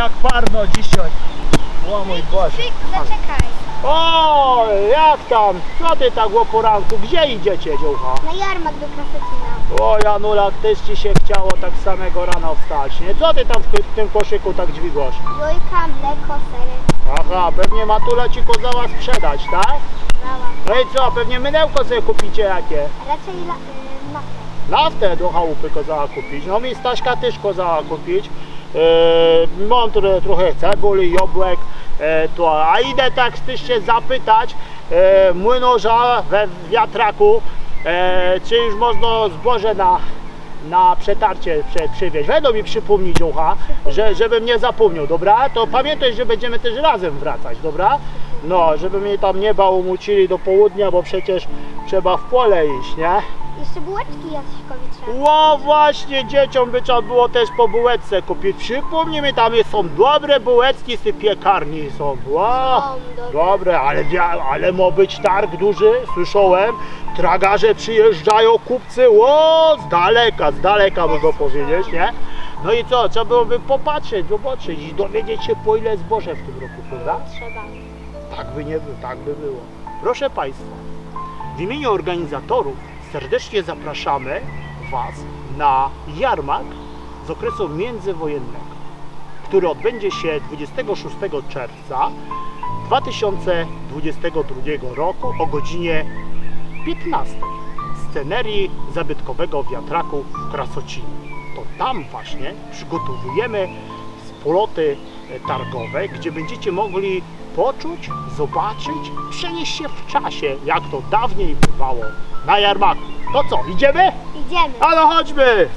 Jak parno dzisiaj. O mój Boże. Zaczekaj. O, jak tam? Co ty tak o poranku? Gdzie idziecie, dziołcha? Na jarmark do Krasocina. O, Janulak, też ci się chciało tak samego rana wstać, nie? Co ty tam w, tym koszyku tak dźwigasz? Jojka, mleko, sery. Aha, pewnie Matula ci kozała sprzedać, tak? No i co, pewnie mydełko sobie kupicie jakie? Raczej la, y, naftę. Naftę do chałupy kozała kupić, no mi Staśka też kozała kupić. Yy, mam trochę, trochę cebuli, jabłek, e, to, a idę tak się zapytać e, młynarza we wiatraku, e, czy już można zboże na, na przetarcie prze, przywieźć. Będą mi przypomnieć ucha, że, żebym nie zapomniał, dobra? To pamiętaj, że będziemy też razem wracać, dobra? No, żeby mnie tam nie bałomucili do południa, bo przecież trzeba w pole iść, nie? Jeszcze bułeczki Jaśkowi trzeba. Ło właśnie dzieciom by trzeba było też po bułeczce kupić. Przypomnij mi, tam jest, są dobre bułeczki z tej piekarni są. Ło, dobre. dobre, ale, ale ma być targ duży, słyszałem. Tragarze przyjeżdżają, kupcy, ło, z daleka, z daleka można powiedzieć, nie? No i co, trzeba byłoby popatrzeć, zobaczyć i dowiedzieć się po ile zboże w tym roku, prawda? Trzeba. Tak by nie było, tak by było. Proszę Państwa, w imieniu organizatorów serdecznie zapraszamy Was na jarmark z okresu międzywojennego, który odbędzie się 26 czerwca 2022 roku o godzinie 15 w scenerii zabytkowego wiatraku w Krasocinie. To tam właśnie przygotowujemy spoloty e, targowe, gdzie będziecie mogli poczuć, zobaczyć, przenieść się w czasie, jak to dawniej bywało na jarmarku. To co, idziemy? Idziemy. Ale chodźmy!